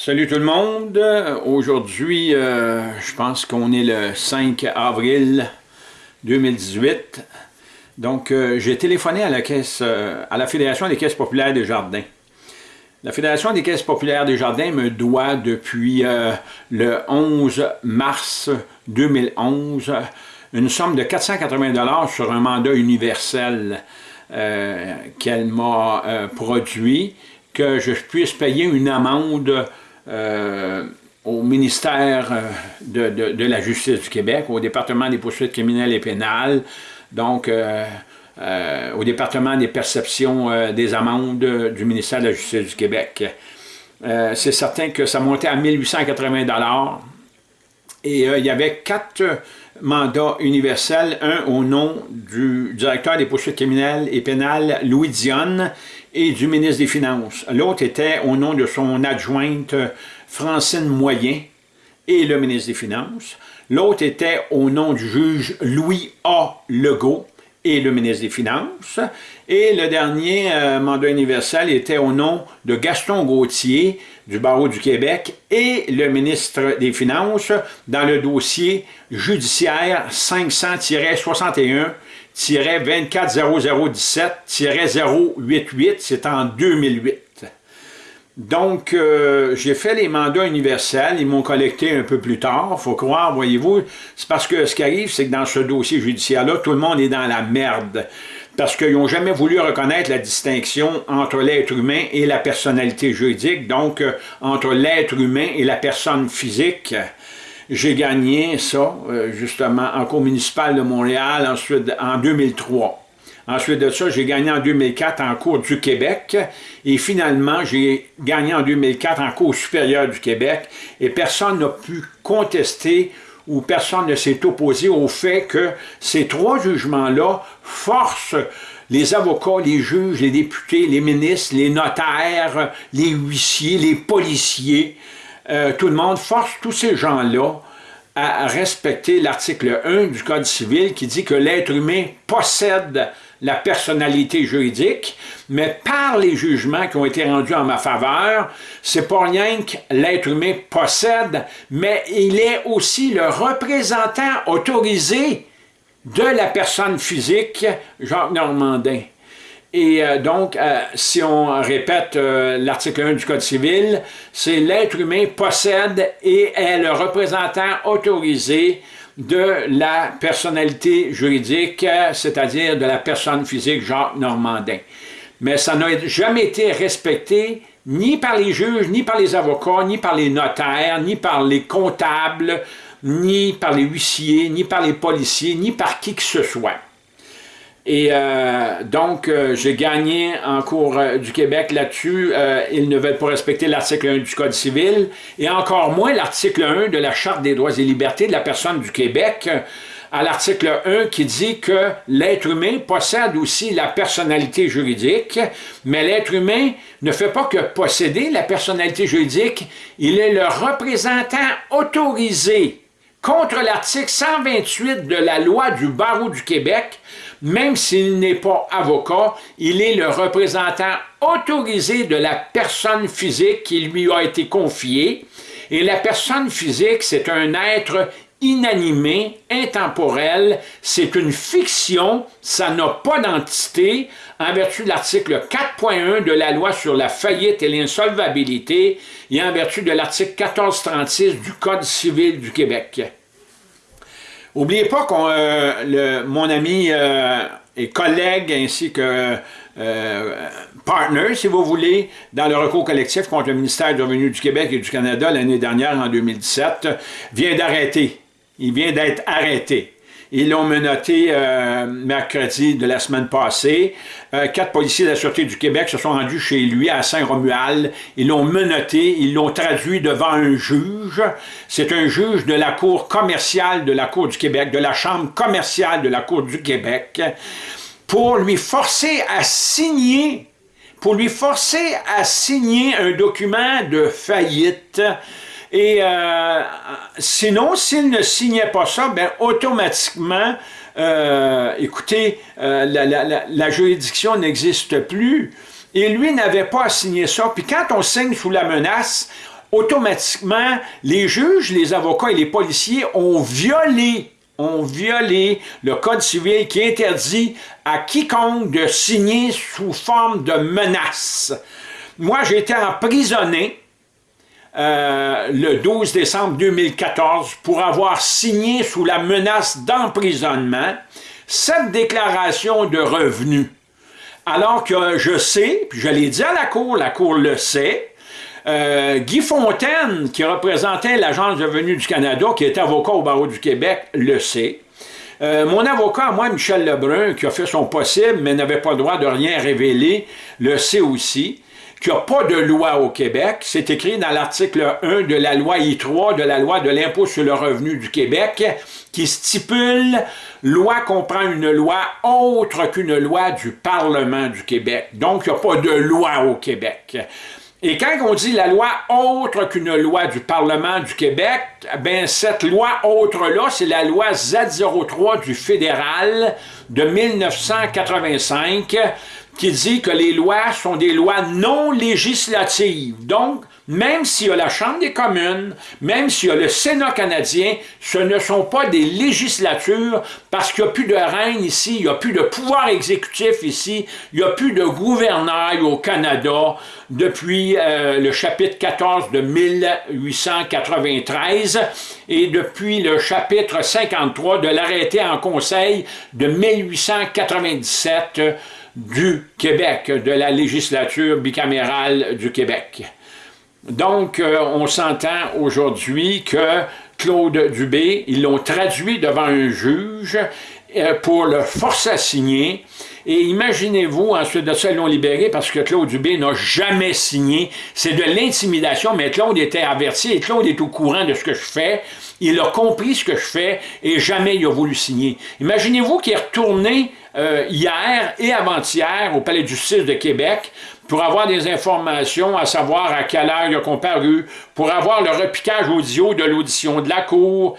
Salut tout le monde. Aujourd'hui, euh, je pense qu'on est le 5 avril 2018. Donc, euh, j'ai téléphoné à la euh, à la Fédération des caisses populaires des jardins. La Fédération des caisses populaires des jardins me doit depuis le 11 mars 2011 une somme de 480 sur un mandat universel qu'elle m'a produit, que je puisse payer une amende euh, au ministère euh, de, la Justice du Québec, au département des poursuites criminelles et pénales, donc euh, au département des perceptions des amendes du ministère de la Justice du Québec. C'est certain que ça montait à 1880 et il y avait quatre mandats universels, un au nom du directeur des poursuites criminelles et pénales, Louis Dionne, et du ministre des Finances. L'autre était au nom de son adjointe Francine Moyen et le ministre des Finances. L'autre était au nom du juge Louis A. Legault et le ministre des Finances. Et le dernier euh, mandat universel était au nom de Gaston Gauthier du Barreau du Québec et le ministre des Finances dans le dossier judiciaire 500-61 240017-088, c'est en 2008. Donc, euh, j'ai fait les mandats universels, ils m'ont collecté un peu plus tard, faut croire, voyez-vous. C'est parce que ce qui arrive, c'est que dans ce dossier judiciaire-là, tout le monde est dans la merde. Parce qu'ils n'ont jamais voulu reconnaître la distinction entre l'être humain et la personnalité juridique, donc euh, entre l'être humain et la personne physique. J'ai gagné ça, euh, justement, en cours municipal de Montréal, ensuite en 2003. Ensuite de ça, j'ai gagné en 2004 en cours du Québec. Et finalement, j'ai gagné en 2004 en cours supérieur du Québec. Et personne n'a pu contester ou personne ne s'est opposé au fait que ces trois jugements-là forcent les avocats, les juges, les députés, les ministres, les notaires, les huissiers, les policiers, euh, tout le monde force tous ces gens-là à respecter l'article 1 du Code civil qui dit que l'être humain possède la personnalité juridique, mais par les jugements qui ont été rendus en ma faveur, c'est pas rien que l'être humain possède, mais il est aussi le représentant autorisé de la personne physique, Jacques Normandin. Et euh, donc, euh, si on répète euh, l'article 1 du Code civil, c'est l'être humain possède et est le représentant autorisé de la personnalité juridique, c'est-à-dire de la personne physique Jacques Normandin. Mais ça n'a jamais été respecté ni par les juges, ni par les avocats, ni par les notaires, ni par les comptables, ni par les huissiers, ni par les policiers, ni par qui que ce soit. Et euh, donc, euh, j'ai gagné en cours euh, du Québec là-dessus. ils ne veulent pas respecter l'article 1 du Code civil et encore moins l'article 1 de la Charte des droits et libertés de la personne du Québec à l'article 1 qui dit que l'être humain possède aussi la personnalité juridique, mais l'être humain ne fait pas que posséder la personnalité juridique, il est le représentant autorisé contre l'article 128 de la loi du barreau du Québec même s'il n'est pas avocat, il est le représentant autorisé de la personne physique qui lui a été confiée. Et la personne physique, c'est un être inanimé, intemporel, c'est une fiction, ça n'a pas d'entité, en vertu de l'article 4.1 de la loi sur la faillite et l'insolvabilité, et en vertu de l'article 1436 du Code civil du Québec. N'oubliez pas que euh, mon ami euh, et collègue ainsi que euh, partner, si vous voulez, dans le recours collectif contre le ministère du Revenu du Québec et du Canada l'année dernière, en 2017, vient d'arrêter. Il vient d'être arrêté. Ils l'ont menotté euh, mercredi de la semaine passée. Euh, quatre policiers de la Sûreté du Québec se sont rendus chez lui à Saint-Romuald. Ils l'ont menotté, ils l'ont traduit devant un juge. C'est un juge de la Cour commerciale de la Cour du Québec, de la Chambre commerciale de la Cour du Québec, pour lui forcer à signer pour lui forcer à signer un document de faillite et euh, sinon, s'il ne signait pas ça, ben automatiquement, euh, écoutez, euh, la, juridiction n'existe plus. Et lui n'avait pas à signer ça. Puis quand on signe sous la menace, automatiquement, les juges, les avocats et les policiers ont violé ont violé le Code civil qui interdit à quiconque de signer sous forme de menace. Moi, j'ai été emprisonné euh, le 12 décembre 2014 pour avoir signé sous la menace d'emprisonnement cette déclaration de revenus. Alors que je sais, puis je l'ai dit à la Cour, la Cour le sait, euh, Guy Fontaine, qui représentait l'Agence de revenus du Canada, qui est avocat au barreau du Québec, le sait. Euh, mon avocat, moi, Michel Lebrun, qui a fait son possible, mais n'avait pas le droit de rien révéler, le sait aussi qu'il n'y a pas de loi au Québec. C'est écrit dans l'article 1 de la loi I3, de la loi de l'impôt sur le revenu du Québec, qui stipule « loi comprend une loi autre qu'une loi du Parlement du Québec ». Donc, il n'y a pas de loi au Québec. Et quand on dit la loi autre qu'une loi du Parlement du Québec, ben cette loi autre-là, c'est la loi Z03 du fédéral de 1985 qui dit que les lois sont des lois non législatives. Donc, même s'il y a la Chambre des communes, même s'il y a le Sénat canadien, ce ne sont pas des législatures parce qu'il n'y a plus de règne ici, il n'y a plus de pouvoir exécutif ici, il n'y a plus de gouvernail au Canada depuis euh, le chapitre 14 de 1893 et depuis le chapitre 53 de l'arrêté en conseil de 1897 du Québec, de la législature bicamérale du Québec. Donc, euh, on s'entend aujourd'hui que Claude Dubé, ils l'ont traduit devant un juge euh, pour le forcer à signer. Et imaginez-vous, ensuite de ça, ils l'ont libéré parce que Claude Dubé n'a jamais signé. C'est de l'intimidation, mais Claude était averti et Claude est au courant de ce que je fais. Il a compris ce que je fais et jamais il a voulu signer. Imaginez-vous qu'il est retourné euh, hier et avant-hier au Palais de justice de Québec pour avoir des informations, à savoir à quelle heure il a comparu, pour avoir le repiquage audio de l'audition de la Cour,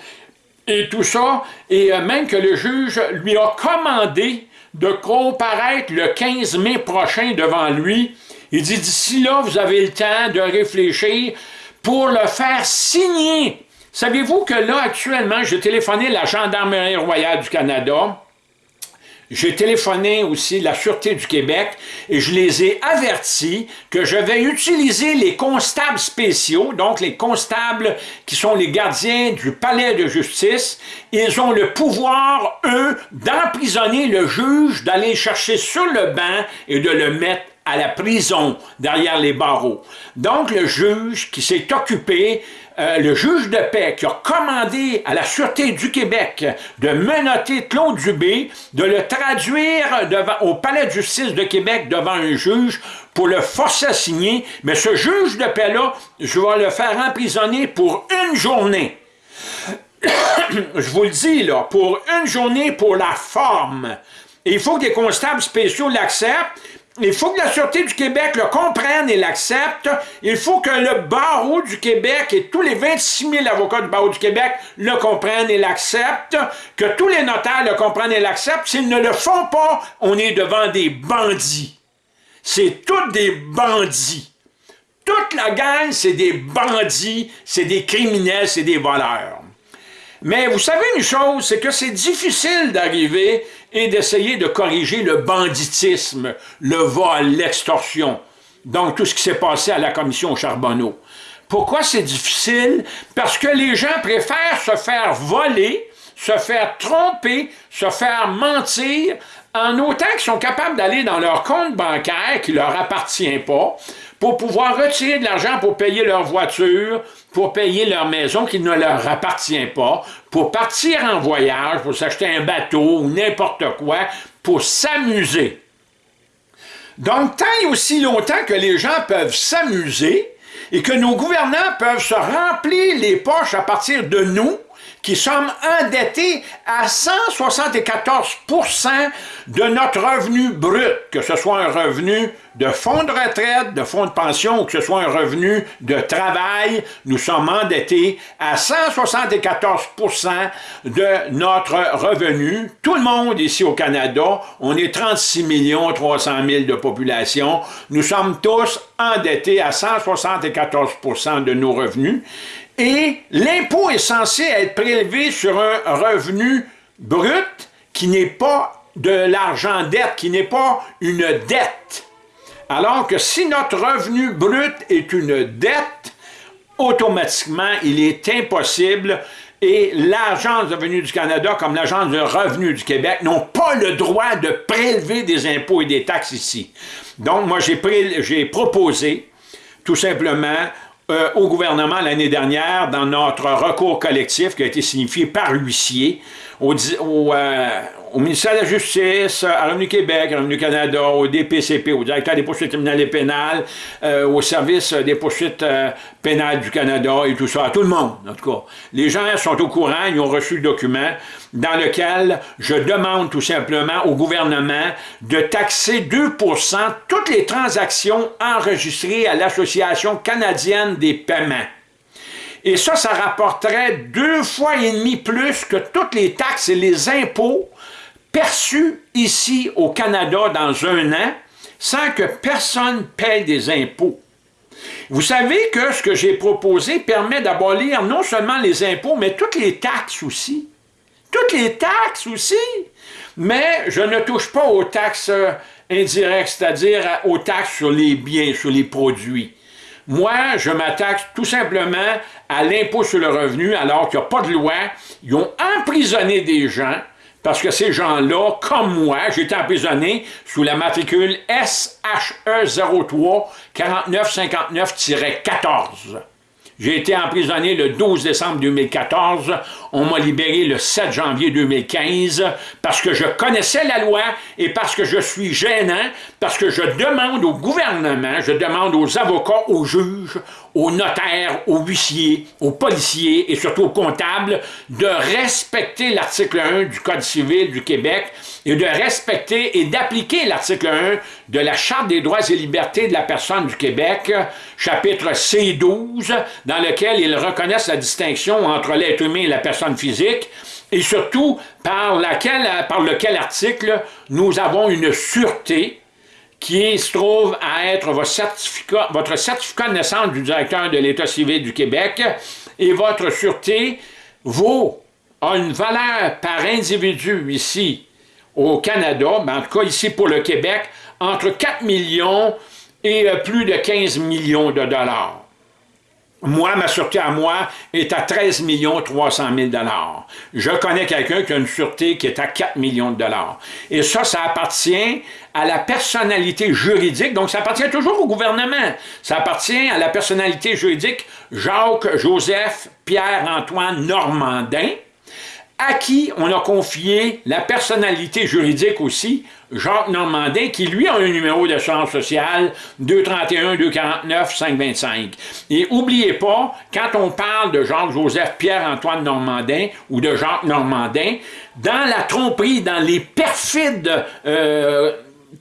et tout ça, et euh, même que le juge lui a commandé de comparaître le 15 mai prochain devant lui. Il dit, d'ici là, vous avez le temps de réfléchir pour le faire signer. Savez-vous que là, actuellement, j'ai téléphoné la Gendarmerie royale du Canada, j'ai téléphoné aussi la Sûreté du Québec et je les ai avertis que je vais utiliser les constables spéciaux, donc les constables qui sont les gardiens du palais de justice. Ils ont le pouvoir, eux, d'emprisonner le juge, d'aller chercher sur le banc et de le mettre à la prison derrière les barreaux. Donc le juge qui s'est occupé euh, le juge de paix qui a commandé à la Sûreté du Québec de menotter Claude Dubé, de le traduire devant, au Palais de justice de Québec devant un juge pour le forcer à signer, mais ce juge de paix-là, je vais le faire emprisonner pour une journée. je vous le dis, là, pour une journée pour la forme. il faut que des constables spéciaux l'acceptent, il faut que la Sûreté du Québec le comprenne et l'accepte. Il faut que le barreau du Québec et tous les 26 000 avocats du barreau du Québec le comprennent et l'acceptent. Que tous les notaires le comprennent et l'acceptent. S'ils ne le font pas, on est devant des bandits. C'est tous des bandits. Toute la gang, c'est des bandits, c'est des criminels, c'est des voleurs. Mais vous savez une chose, c'est que c'est difficile d'arriver et d'essayer de corriger le banditisme, le vol, l'extorsion. Donc, tout ce qui s'est passé à la commission Charbonneau. Pourquoi c'est difficile? Parce que les gens préfèrent se faire voler, se faire tromper, se faire mentir, en autant qu'ils sont capables d'aller dans leur compte bancaire qui leur appartient pas, pour pouvoir retirer de l'argent pour payer leur voiture, pour payer leur maison qui ne leur appartient pas, pour partir en voyage, pour s'acheter un bateau ou n'importe quoi, pour s'amuser. Donc, tant et aussi longtemps que les gens peuvent s'amuser et que nos gouvernants peuvent se remplir les poches à partir de nous, qui sommes endettés à 174 de notre revenu brut, que ce soit un revenu de fonds de retraite, de fonds de pension, ou que ce soit un revenu de travail, nous sommes endettés à 174% de notre revenu. Tout le monde ici au Canada, on est 36 millions 300 000 de population, nous sommes tous endettés à 174% de nos revenus et l'impôt est censé être prélevé sur un revenu brut qui n'est pas de l'argent dette, qui n'est pas une dette. Alors que si notre revenu brut est une dette, automatiquement, il est impossible et l'Agence de revenus du Canada, comme l'Agence de revenus du Québec, n'ont pas le droit de prélever des impôts et des taxes ici. Donc, moi, j'ai proposé, tout simplement, euh, au gouvernement l'année dernière, dans notre recours collectif qui a été signifié par l'huissier, au, euh, au ministère de la Justice, à Revenu Québec, à Revenu Canada, au DPCP, au directeur des poursuites criminelles et pénales, euh, au service des poursuites euh, pénales du Canada et tout ça, à tout le monde, en tout cas. Les gens sont au courant, ils ont reçu le document dans lequel je demande tout simplement au gouvernement de taxer 2% toutes les transactions enregistrées à l'Association canadienne des paiements. Et ça, ça rapporterait deux fois et demi plus que toutes les taxes et les impôts perçu ici au Canada dans un an sans que personne paye des impôts. Vous savez que ce que j'ai proposé permet d'abolir non seulement les impôts, mais toutes les taxes aussi. Toutes les taxes aussi. Mais je ne touche pas aux taxes indirectes, c'est-à-dire aux taxes sur les biens, sur les produits. Moi, je m'attaque tout simplement à l'impôt sur le revenu, alors qu'il n'y a pas de loi. Ils ont emprisonné des gens parce que ces gens-là, comme moi, j'étais emprisonné sous la matricule SHE03 4959-14. J'ai été emprisonné le 12 décembre 2014. On m'a libéré le 7 janvier 2015 parce que je connaissais la loi et parce que je suis gênant, parce que je demande au gouvernement, je demande aux avocats, aux juges, aux notaires, aux huissiers, aux policiers et surtout aux comptables de respecter l'article 1 du Code civil du Québec et de respecter et d'appliquer l'article 1 de la Charte des droits et libertés de la personne du Québec, chapitre C12, dans lequel ils reconnaissent la distinction entre l'être humain et la personne physique, et surtout par, lequel article nous avons une sûreté qui se trouve à être votre certificat, votre certificat de naissance du directeur de l'État civil du Québec et votre sûreté vaut, a une valeur par individu ici au Canada, mais en tout cas ici pour le Québec, entre 4 millions et euh, plus de 15 millions de dollars. Moi, ma sûreté à moi est à 13 300 000 Je connais quelqu'un qui a une sûreté qui est à 4 millions de dollars. Et ça, ça appartient à la personnalité juridique, donc ça appartient toujours au gouvernement. Ça appartient à la personnalité juridique Jacques, Joseph, Pierre-Antoine Normandin, à qui on a confié la personnalité juridique aussi, Jacques Normandin, qui lui a un numéro d'assurance sociale 231-249-525. Et oubliez pas, quand on parle de Jacques-Joseph Pierre-Antoine Normandin ou de Jacques Normandin, dans la tromperie, dans les perfides euh,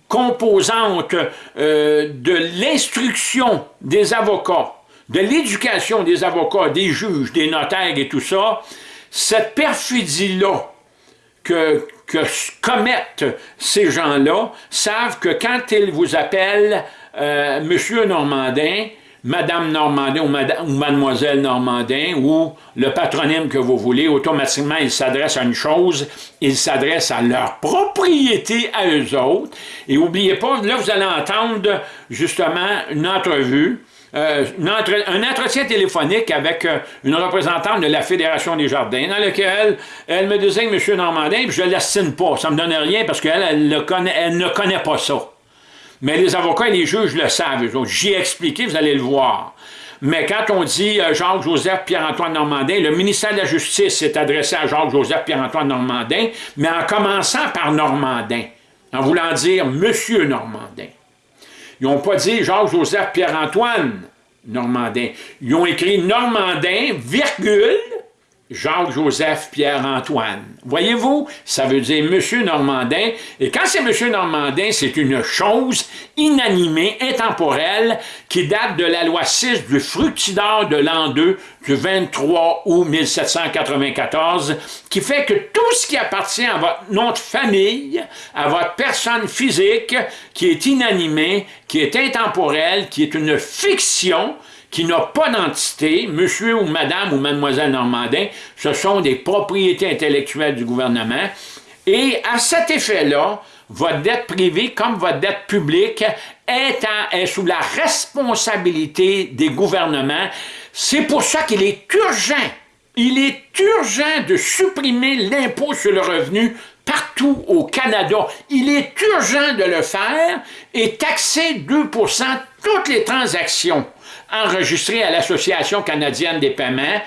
composantes euh, de l'instruction des avocats, de l'éducation des avocats, des juges, des notaires et tout ça, cette perfidie-là que, commettent ces gens-là savent que quand ils vous appellent euh, Monsieur Normandin, Madame Normandin ou, Mademoiselle Normandin ou le patronyme que vous voulez, automatiquement, ils s'adressent à une chose, ils s'adressent à leur propriété à eux autres. Et n'oubliez pas, là, vous allez entendre justement une entrevue euh, un entretien téléphonique avec euh, une représentante de la Fédération des Jardins, dans lequel elle me disait M. Normandin, puis je ne l'assigne pas, ça ne me donne rien parce qu'elle elle, ne connaît pas ça. Mais les avocats et les juges le savent, j'y ai expliqué, vous allez le voir. Mais quand on dit euh, Jacques-Joseph Pierre-Antoine Normandin, le ministère de la Justice s'est adressé à Jacques-Joseph Pierre-Antoine Normandin, mais en commençant par Normandin, en voulant dire Monsieur Normandin. Ils n'ont pas dit Jacques-Joseph Pierre-Antoine Normandin. Ils ont écrit Normandin, virgule, Jacques-Joseph Pierre-Antoine. Voyez-vous, ça veut dire Monsieur Normandin, et quand c'est Monsieur Normandin, c'est une chose inanimée, intemporelle, qui date de la loi 6 du fructidor de l'an 2, du 23 août 1794, qui fait que tout ce qui appartient à votre nom de famille, à votre personne physique, qui est inanimée, qui est intemporelle, qui est une fiction, qui n'a pas d'entité, monsieur ou madame ou mademoiselle Normandin, ce sont des propriétés intellectuelles du gouvernement. Et à cet effet-là, votre dette privée comme votre dette publique est, est sous la responsabilité des gouvernements. C'est pour ça qu'il est urgent, il est urgent de supprimer l'impôt sur le revenu partout au Canada. Il est urgent de le faire et taxer 2% toutes les transactions enregistré à l'Association canadienne des paiements,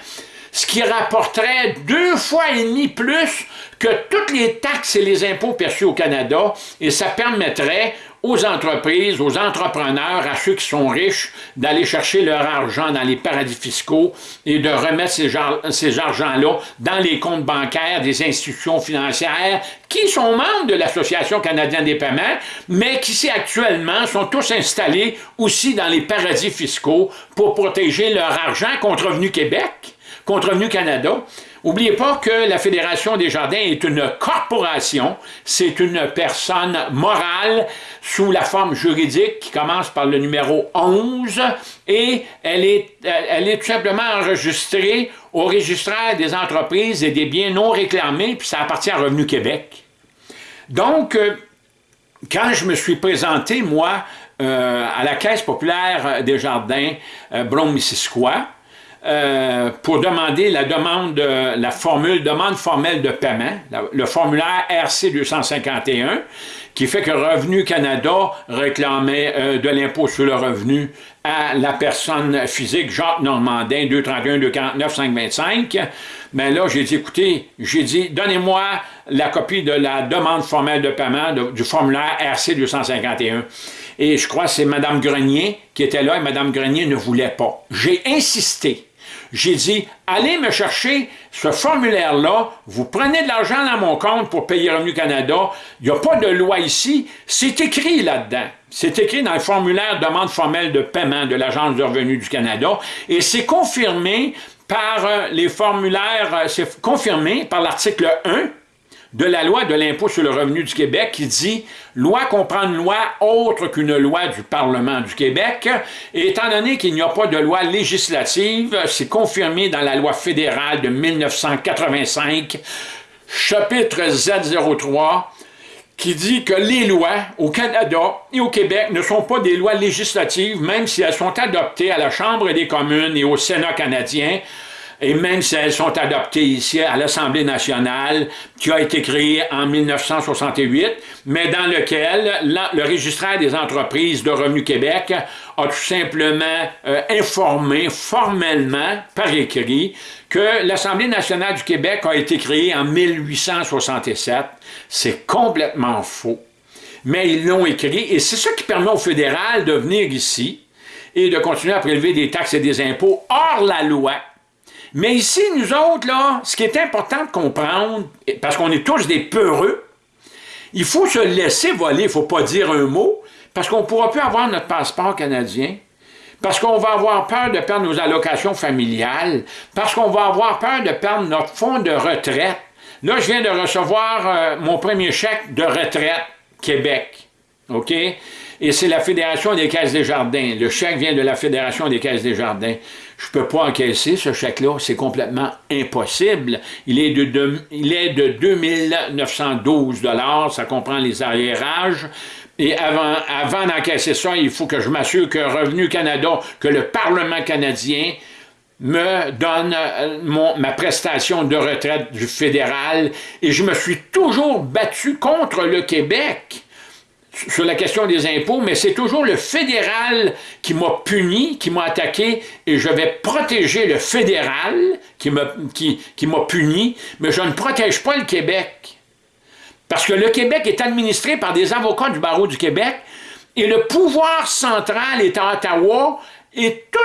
ce qui rapporterait deux fois et demi plus que toutes les taxes et les impôts perçus au Canada, et ça permettrait aux entreprises, aux entrepreneurs, à ceux qui sont riches, d'aller chercher leur argent dans les paradis fiscaux et de remettre ces, ces argents-là dans les comptes bancaires des institutions financières qui sont membres de l'Association canadienne des paiements, mais qui actuellement sont tous installés aussi dans les paradis fiscaux pour protéger leur argent contre Revenu Québec, contre Revenu Canada, N'oubliez pas que la Fédération des Jardins est une corporation, c'est une personne morale sous la forme juridique qui commence par le numéro 11 et elle est, elle est tout simplement enregistrée au registraire des entreprises et des biens non réclamés, puis ça appartient à Revenu Québec. Donc, euh, quand je me suis présenté, moi, euh, à la Caisse populaire des Jardins euh, Brome-Missisquoi, euh, pour demander la demande, la formule demande formelle de paiement, le formulaire RC 251, qui fait que Revenu Canada réclamait euh, de l'impôt sur le revenu à la personne physique Jacques Normandin, 231 249 525. Mais là, j'ai dit, écoutez, j'ai dit, donnez-moi la copie de la demande formelle de paiement du formulaire RC 251. Et je crois que c'est Mme Grenier qui était là et Mme Grenier ne voulait pas. J'ai insisté j'ai dit, allez me chercher ce formulaire-là, vous prenez de l'argent dans mon compte pour payer Revenu Canada, il n'y a pas de loi ici, c'est écrit là-dedans. C'est écrit dans le formulaire demande formelle de paiement de l'Agence de revenus du Canada, et c'est confirmé par euh, les formulaires, euh, c'est confirmé par l'article 1 de la loi de l'impôt sur le revenu du Québec qui dit « Loi comprend une loi autre qu'une loi du Parlement du Québec. » Et étant donné qu'il n'y a pas de loi législative, c'est confirmé dans la loi fédérale de 1985, chapitre Z03, qui dit que les lois au Canada et au Québec ne sont pas des lois législatives, même si elles sont adoptées à la Chambre des communes et au Sénat canadien, et même si elles sont adoptées ici à l'Assemblée nationale, qui a été créée en 1968, mais dans lequel le registraire des entreprises de Revenu Québec a tout simplement euh, informé formellement, par écrit, que l'Assemblée nationale du Québec a été créée en 1867. C'est complètement faux. Mais ils l'ont écrit, et c'est ça qui permet au fédéral de venir ici et de continuer à prélever des taxes et des impôts hors la loi, mais ici, nous autres, là, ce qui est important de comprendre, parce qu'on est tous des peureux, il faut se laisser voler, il ne faut pas dire un mot, parce qu'on ne pourra plus avoir notre passeport canadien, parce qu'on va avoir peur de perdre nos allocations familiales, parce qu'on va avoir peur de perdre notre fonds de retraite. Là, je viens de recevoir euh, mon premier chèque de retraite Québec. OK? Et c'est la Fédération des Caisses des Jardins. Le chèque vient de la Fédération des Caisses des Jardins je ne peux pas encaisser ce chèque-là, c'est complètement impossible. Il est de, il est de 2912 ça comprend les arriérages. Et avant, avant d'encaisser ça, il faut que je m'assure que Revenu Canada, que le Parlement canadien me donne euh, mon, ma prestation de retraite du fédéral. Et je me suis toujours battu contre le Québec sur la question des impôts, mais c'est toujours le fédéral qui m'a puni, qui m'a attaqué, et je vais protéger le fédéral qui m'a qui, puni, mais je ne protège pas le Québec. Parce que le Québec est administré par des avocats du barreau du Québec, et le pouvoir central est à Ottawa, et tout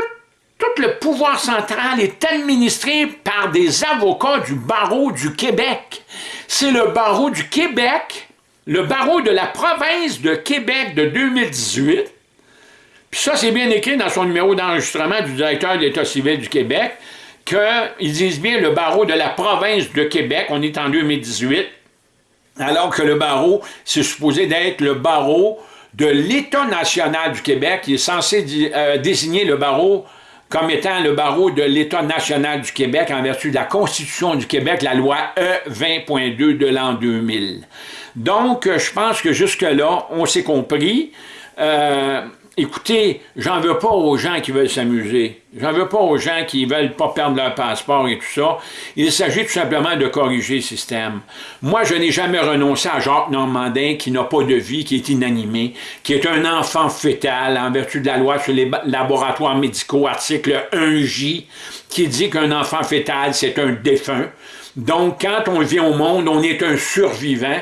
tout le pouvoir central est administré par des avocats du barreau du Québec. C'est le barreau du Québec, le barreau de la province de Québec de 2018. Puis ça, c'est bien écrit dans son numéro d'enregistrement du directeur de l'État civil du Québec, qu'ils disent bien le barreau de la province de Québec, on est en 2018, alors que le barreau, c'est supposé d'être le barreau de l'État national du Québec, qui est censé euh, désigner le barreau comme étant le barreau de l'État national du Québec en vertu de la Constitution du Québec, la loi E20.2 de l'an 2000. Donc, je pense que jusque-là, on s'est compris. Euh, Écoutez, j'en veux pas aux gens qui veulent s'amuser. J'en veux pas aux gens qui veulent pas perdre leur passeport et tout ça. Il s'agit tout simplement de corriger le système. Moi, je n'ai jamais renoncé à Jacques Normandin qui n'a pas de vie, qui est inanimé, qui est un enfant fœtal en vertu de la loi sur les laboratoires médicaux, article 1J, qui dit qu'un enfant fœtal, c'est un défunt. Donc, quand on vient au monde, on est un survivant.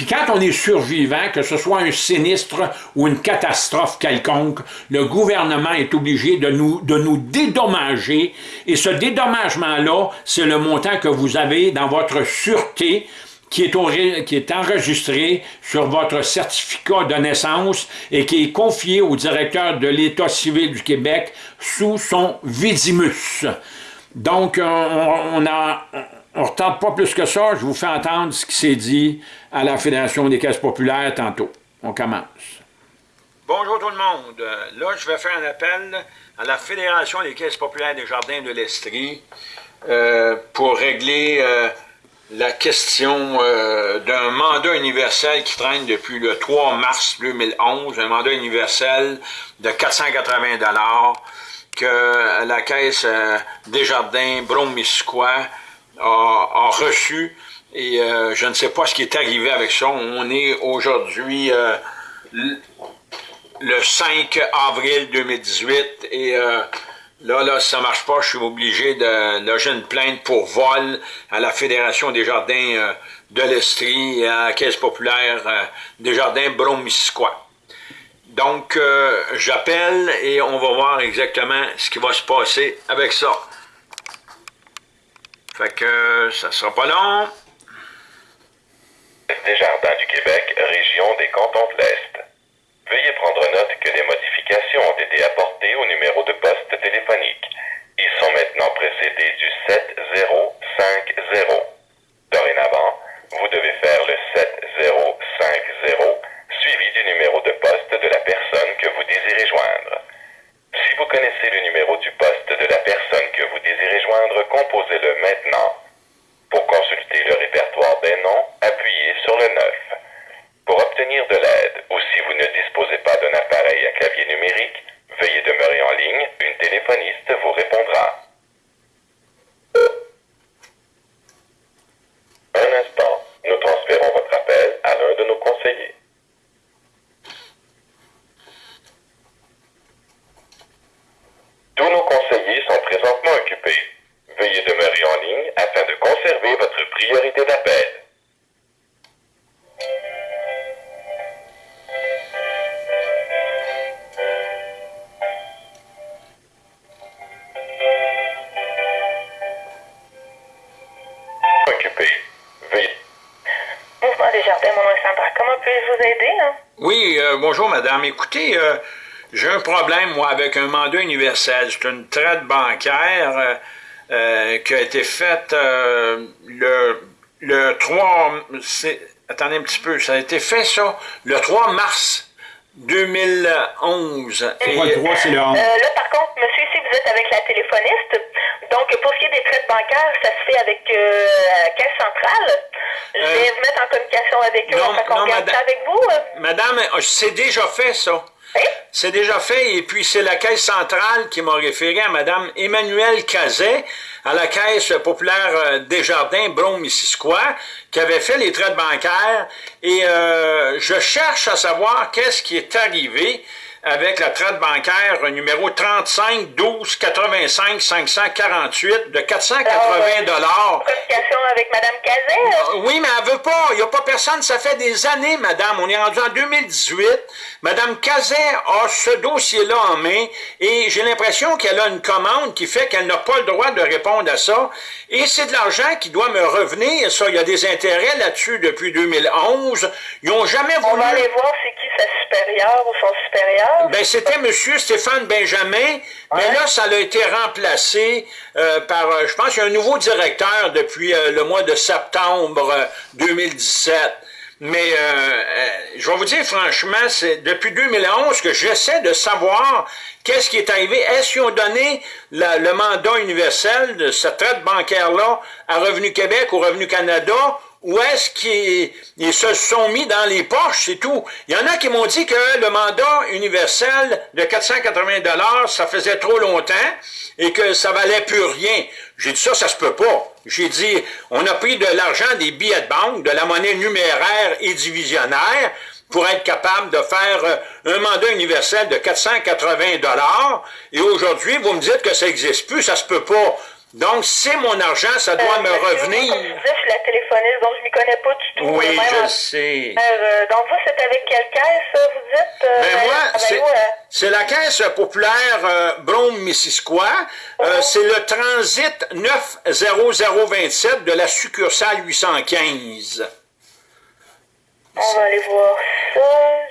Puis quand on est survivant, que ce soit un sinistre ou une catastrophe quelconque, le gouvernement est obligé de nous, de nous dédommager. Et ce dédommagement-là, c'est le montant que vous avez dans votre sûreté qui est, enregistré sur votre certificat de naissance et qui est confié au directeur de l'État civil du Québec sous son vidimus. Donc, on, on a on ne retarde pas plus que ça, je vous fais entendre ce qui s'est dit à la Fédération des caisses populaires tantôt. On commence. Bonjour tout le monde. Là, je vais faire un appel à la Fédération des caisses populaires des jardins de l'Estrie euh, pour régler euh, la question euh, d'un mandat universel qui traîne depuis le 3 mars 2011, un mandat universel de 480 que la Caisse des jardins A, reçu et euh, je ne sais pas ce qui est arrivé avec ça. On est aujourd'hui euh, le 5 avril 2018 et euh, là, là, ça marche pas, je suis obligé de loger une plainte pour vol à la Fédération des jardins de l'Estrie et à la Caisse populaire des jardins Bromisquois. Donc, j'appelle et on va voir exactement ce qui va se passer avec ça. Fait que ça sera pas long. Des Jardins du Québec, région des cantons de l'Est. Veuillez prendre note que des modifications ont été apportées au numéro de poste téléphonique. Ils sont maintenant précédés du 7050. Dorénavant, vous devez faire le 7050 suivi du numéro de poste de la personne que vous désirez joindre. Si vous connaissez le numéro du poste de la personne que vous désirez joindre, composez-le maintenant. Pour consulter le répertoire des noms, appuyez sur le 9. Pour obtenir de l'aide ou si vous ne disposez pas d'un appareil à clavier numérique, veuillez demeurer en ligne, une téléphoniste vous répondra. Bonjour madame. Écoutez, euh, j'ai un problème, moi, avec un mandat universel. C'est une traite bancaire euh, euh, qui a été faite euh, le, le 3... Attendez un petit peu, ça a été fait, ça, le 3 mars 2011. Et, le 3, c'est le 11. là, par contre, monsieur, ici, vous êtes avec la téléphoniste. Donc, pour ce qui est des traites bancaires, ça se fait avec la Caisse centrale. Je vais vous mettre en communication avec eux. Non, on non, madame, avec vous. Madame, c'est déjà fait, ça. C'est déjà fait, et puis c'est la Caisse centrale qui m'a référé à Mme Emmanuelle Cazet, à la Caisse populaire euh, Desjardins, Brome-Missisquoi, qui avait fait les traites bancaires, et euh, je cherche à savoir qu'est-ce qui est arrivé avec la traite bancaire numéro 35 12 85 548 de 480 dollars. Communication avec Mme Cazet? Oui, mais elle veut pas. Il n'y a pas personne. Ça fait des années, madame. On est rendu en 2018. Madame Cazet a ce dossier-là en main et j'ai l'impression qu'elle a une commande qui fait qu'elle n'a pas le droit de répondre à ça. Et c'est de l'argent qui doit me revenir. Ça, il y a des intérêts là-dessus depuis 2011. Ils n'ont jamais voulu... On va aller voir c'est qui sa supérieur. Ben, c'était M. Stéphane Benjamin, mais là, ça a été remplacé euh, par, euh, je pense, il y a un nouveau directeur depuis euh, le mois de septembre 2017. Mais je vais vous dire franchement, c'est depuis 2011 que j'essaie de savoir qu'est-ce qui est arrivé. Est-ce qu'ils ont donné le mandat universel de cette traite bancaire-là à Revenu Québec ou Revenu Canada ou est-ce qu'ils se sont mis dans les poches, c'est tout. Il y en a qui m'ont dit que le mandat universel de 480 dollars, ça faisait trop longtemps et que ça valait plus rien. J'ai dit ça, ça se peut pas. J'ai dit, on a pris de l'argent des billets de banque, de la monnaie numéraire et divisionnaire pour être capable de faire euh, un mandat universel de 480 dollars. Et aujourd'hui, vous me dites que ça n'existe plus, ça se peut pas. Donc, c'est mon argent, ça doit Euh, me revenir. Comme je suis la téléphoniste, donc je m'y connais pas du tout. Oui, Euh, je en- sais. Euh, donc, vous, c'est avec quelle caisse, vous dites? Euh, Ben moi, c'est euh, la caisse populaire euh, Brome-Missisquoi. Euh, c'est le transit 90027 de la succursale 815. on va aller voir ça.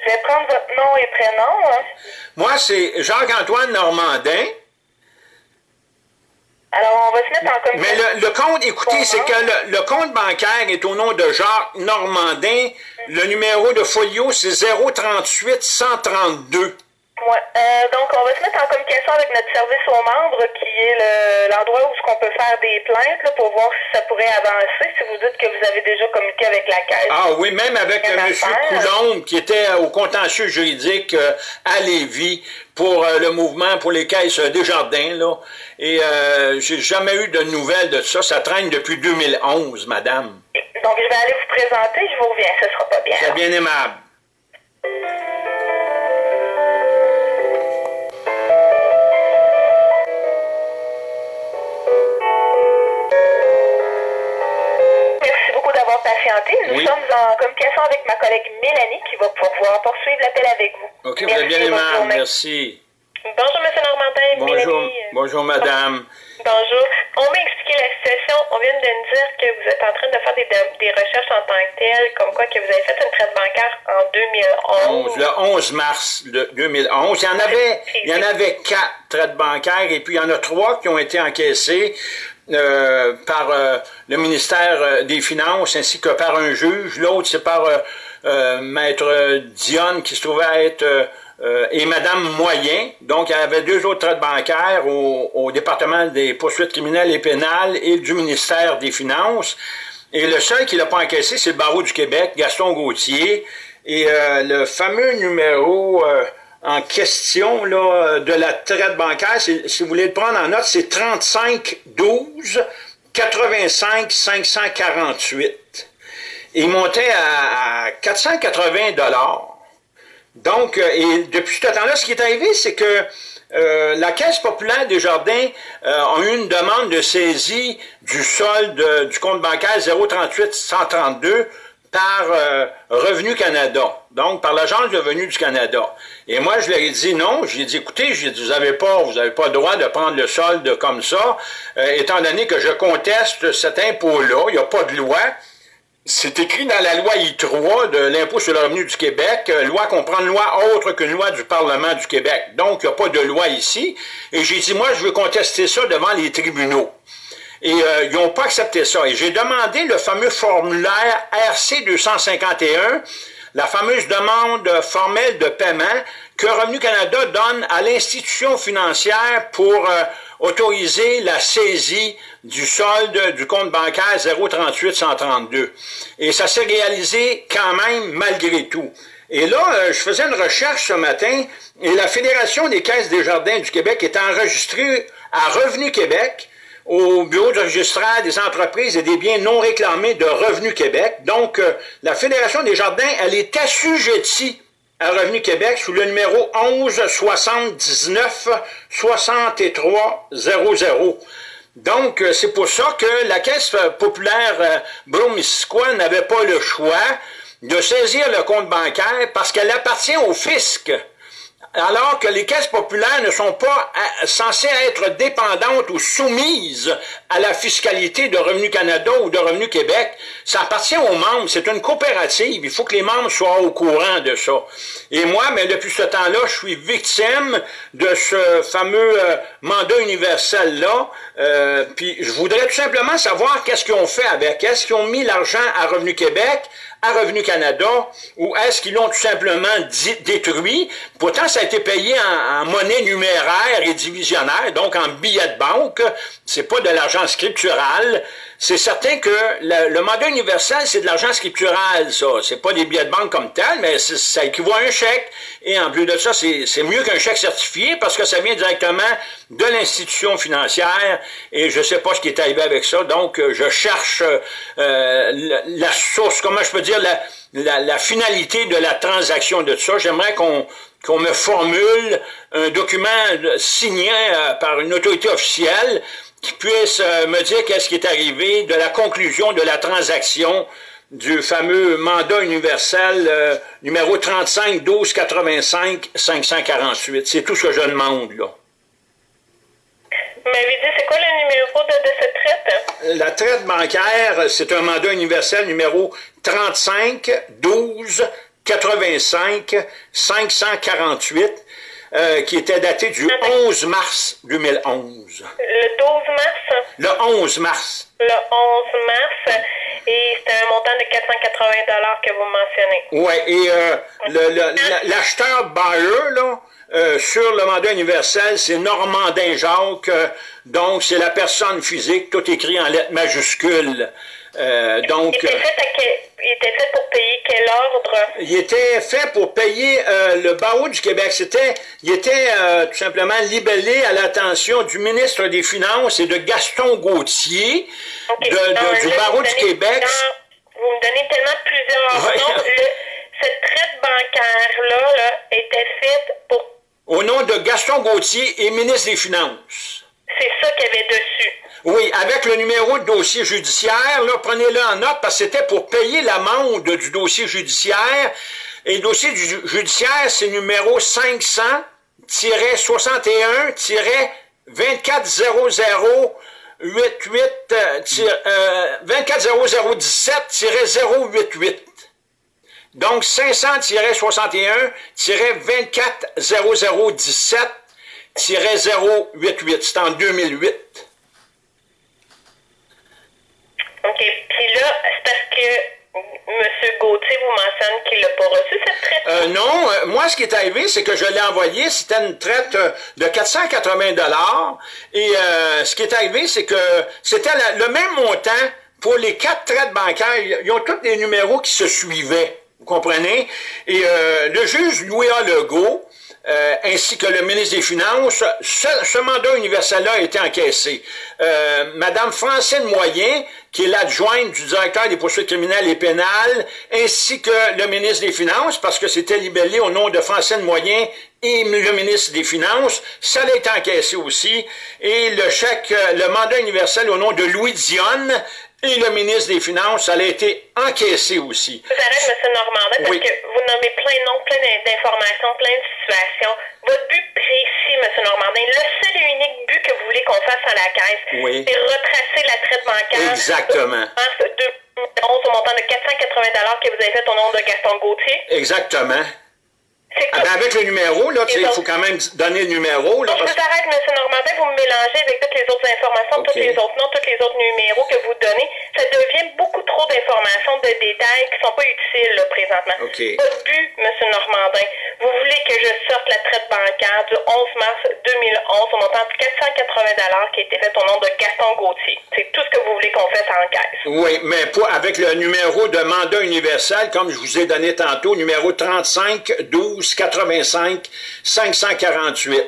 Je vais prendre votre nom et prénom. Hein. Moi, c'est Jacques-Antoine Normandin. Alors, on va se mettre en Mais communication. le, le compte, écoutez, c'est que le, le compte bancaire est au nom de Jacques Normandin. Le numéro de folio, c'est 038 132. Ouais. Euh, donc, on va se mettre en communication avec notre service aux membres, qui est le- l'endroit où on peut faire des plaintes là, pour voir si ça pourrait avancer. Si vous dites que vous avez déjà communiqué avec la caisse. Ah oui, même avec M. Coulombe, qui était au contentieux juridique euh, à Lévis pour euh, le mouvement pour les caisses Desjardins, là. Et j'ai jamais eu de nouvelles de ça. Ça traîne depuis 2011, madame. Donc, je vais aller vous présenter. Je vous reviens. Ce sera pas bien. C'est bien aimable. Nous Oui. sommes en communication avec ma collègue Mélanie qui va pouvoir poursuivre l'appel avec vous. OK, vous Merci, êtes bien aimable. Merci. Bonjour, M. Normandin. Bonjour, Mélanie. euh, bonjour, madame. Bonjour. On m'a expliqué la situation. On vient de nous dire que vous êtes en train de faire des, des recherches en tant que telles, comme quoi que vous avez fait une traite bancaire en 2011. 11, le 11 mars de 2011. Il y en avait, il y en avait quatre traites bancaires et puis il y en a trois qui ont été encaissés euh, par euh, le ministère euh, des Finances ainsi que par un juge. L'autre, c'est par euh, euh, Maître Dionne qui se trouvait être et Madame Moyen. Donc, il y avait deux autres traites bancaires au, au département des poursuites criminelles et pénales et du ministère des Finances. Et le seul qui l'a pas encaissé, c'est le barreau du Québec, Gaston Gauthier. Et le fameux numéro en question là, de la traite bancaire, si vous voulez le prendre en note, c'est 35 12 85 548. Il montait à, à 480 dollars. Donc, euh, et depuis ce temps-là, ce qui est arrivé, c'est que euh, la Caisse populaire des Jardins euh, a eu une demande de saisie du solde du compte bancaire 038 132 par euh, Revenu Canada, donc par l'Agence de revenus du Canada. Et moi, je leur ai dit non. J'ai dit, écoutez, j'ai dit, vous n'avez pas, vous avez pas le droit de prendre le solde comme ça, euh, étant donné que je conteste cet impôt-là. Il n'y a pas de loi. C'est écrit dans la loi I3 de l'impôt sur le revenu du Québec. Euh, loi comprend une loi autre qu'une loi du Parlement du Québec. Donc, il n'y a pas de loi ici. Et j'ai dit, moi, je veux contester ça devant les tribunaux. Et euh, ils n'ont pas accepté ça. Et j'ai demandé le fameux formulaire RC 251, la fameuse demande formelle de paiement que Revenu Canada donne à l'institution financière pour euh, autoriser la saisie du solde du compte bancaire 038 132. Et ça s'est réalisé quand même malgré tout. Et là, euh, je faisais une recherche ce matin et la Fédération des caisses des jardins du Québec est enregistrée à Revenu Québec au Bureau du registraire des entreprises et des biens non réclamés de Revenu Québec. Donc, euh, la Fédération des jardins, elle est assujettie à Revenu Québec sous le numéro 11 79 63 00. Donc, euh, c'est pour ça que la Caisse populaire euh, n'avait pas le choix de saisir le compte bancaire parce qu'elle appartient au fisc alors que les caisses populaires ne sont pas euh, censées être dépendantes ou soumises à la fiscalité de Revenu Canada ou de Revenu Québec. Ça appartient aux membres, c'est une coopérative, il faut que les membres soient au courant de ça. Et moi, mais depuis ce temps-là, je suis victime de ce fameux euh, mandat universel-là, euh, puis je voudrais tout simplement savoir qu'est-ce qu'ils ont fait avec, est-ce qu'ils ont mis l'argent à Revenu Québec, à Revenu Canada ou est-ce qu'ils l'ont tout simplement détruit? Pourtant, ça a été payé en, monnaie numéraire et divisionnaire, donc en billets de banque. C'est pas de l'argent scriptural. C'est certain que le, mandat universel, c'est de l'argent scriptural, ça. C'est pas des billets de banque comme tel, mais ça équivaut à un chèque. Et en plus de ça, c'est mieux qu'un chèque certifié parce que ça vient directement de l'institution financière. Et je sais pas ce qui est arrivé avec ça. Donc, je cherche euh, la, source, comment je peux dire, la, la, finalité de la transaction de ça. J'aimerais qu'on qu'on me formule un document signé euh, par une autorité officielle qui puisse euh, me dire qu'est-ce qui est arrivé de la conclusion de la transaction du fameux mandat universel euh, numéro 35 12 85 548. C'est tout ce que je demande là. M'avez dit, c'est quoi le numéro de, de cette traite? La traite bancaire, c'est un mandat universel numéro 35 12 85 548 euh, qui était daté du 11 mars 2011. Le 12 mars? Le 11 mars. Le 11 mars. Et c'était un montant de 480 que vous mentionnez. Oui, et euh, l'acheteur buyer, là, euh, sur le mandat universel, c'est Normandin Jacques, donc c'est la personne physique, tout écrit en lettres majuscules. Euh, donc, il, était fait pour payer quel ordre? Il était fait pour payer euh, le barreau du Québec. C'était, il était euh, tout simplement libellé à l'attention du ministre des Finances et de Gaston Gauthier de, du barreau du Québec. vous me donnez tellement plusieurs noms. cette traite bancaire-là là, était faite pour... Au nom de Gaston Gauthier et ministre des Finances. C'est ça qu'il y avait dessus. Oui, avec le numéro de dossier judiciaire, là, prenez-le en note parce que c'était pour payer l'amende du dossier judiciaire. Et le dossier judiciaire, c'est numéro 500-61-2400 88 240017-088. Donc 500-61-240017-088. C'est en 2008. OK. Puis là, c'est parce que M. Gauthier vous mentionne qu'il n'a pas reçu cette traite? Euh, non. Euh, moi, ce qui est arrivé, c'est que je l'ai envoyé. C'était une traite euh, de 480 Et ce qui est arrivé, c'est que c'était le même montant pour les quatre traites bancaires. Ils ont tous des numéros qui se suivaient. Vous comprenez? Et le juge Louis-A. Legault, euh, ainsi que le ministre des Finances, ce, mandat universel-là a été encaissé. Euh, Madame Francine Moyen, qui est l'adjointe du directeur des poursuites criminelles et pénales, ainsi que le ministre des Finances, parce que c'était libellé au nom de Francine Moyen et le ministre des Finances, ça a été encaissé aussi, et le chèque, le mandat universel au nom de Louis Dionne, et le ministre des Finances, ça a été encaissé aussi. Je vous arrête, M. Normandin, parce que vous nommez plein de noms, plein d'informations, plein de situations. Votre but précis, M. Normandin, le seul et unique but que vous voulez qu'on fasse à la caisse, c'est retracer la traite bancaire. Exactement. De 2011 au montant de 480 que vous avez fait au nom de Gaston Gauthier. Exactement. Avec le numéro, là, il faut quand même donner le numéro. Là, je vous arrête, M. Normandin, vous me mélangez avec toutes les autres informations, tous les autres noms, tous les autres numéros que vous donnez. Ça devient beaucoup trop d'informations, de détails qui ne sont pas utiles là, présentement. Votre but, M. Normandin, vous voulez que je sorte la traite bancaire du 11 mars 2011 au montant de 480 qui a été fait au nom de Gaston Gauthier. C'est tout ce que vous voulez qu'on fasse en caisse. Oui, mais pas avec le numéro de mandat universel, comme je vous ai donné tantôt, numéro 35 12 85 548.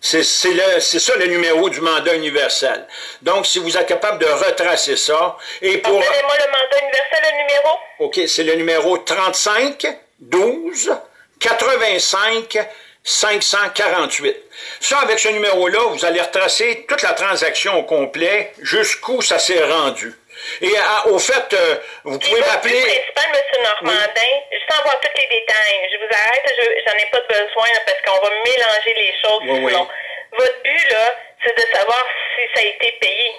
C'est ça le numéro du mandat universel. Donc, si vous êtes capable de retracer ça, et pour... Donnez-moi le mandat universel, le numéro. OK, c'est le numéro 35 12 85 548. Ça, avec ce numéro-là, vous allez retracer toute la transaction au complet jusqu'où ça s'est rendu. Et au fait, euh, vous pouvez m'appeler... principal, M. Normandin, juste en voir tous les détails. Je vous arrête, j'en ai pas besoin parce qu'on va mélanger les choses sinon. Votre but, là, c'est de savoir si ça a été payé.